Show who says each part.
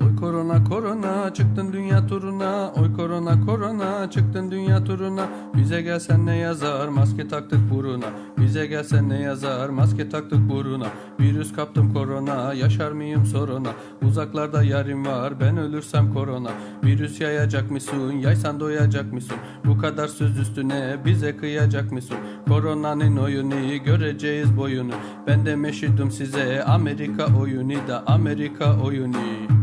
Speaker 1: Oy korona korona çıktın dünya turuna. Oy korona korona çıktın dünya turuna. Bize gelsen ne yazar? Maske taktık buruna. Bize gelsen ne yazar? Maske taktık buruna. Virüs kaptım korona yaşar mıyım soruna? Uzaklarda yarim var ben ölürsem korona. Virüs yayacak mısın? Yaysan doyacak mısın? Bu kadar söz üstüne bize kıyacak mısın? Koronanın oyunu göreceğiz boyunu. Ben de meşhudum size Amerika oyunu da Amerika oyunu.